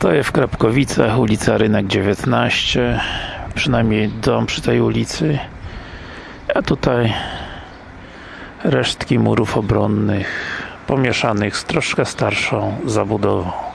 Stoję w Krapkowicach, ulica Rynek 19 przynajmniej dom przy tej ulicy a tutaj resztki murów obronnych pomieszanych z troszkę starszą zabudową.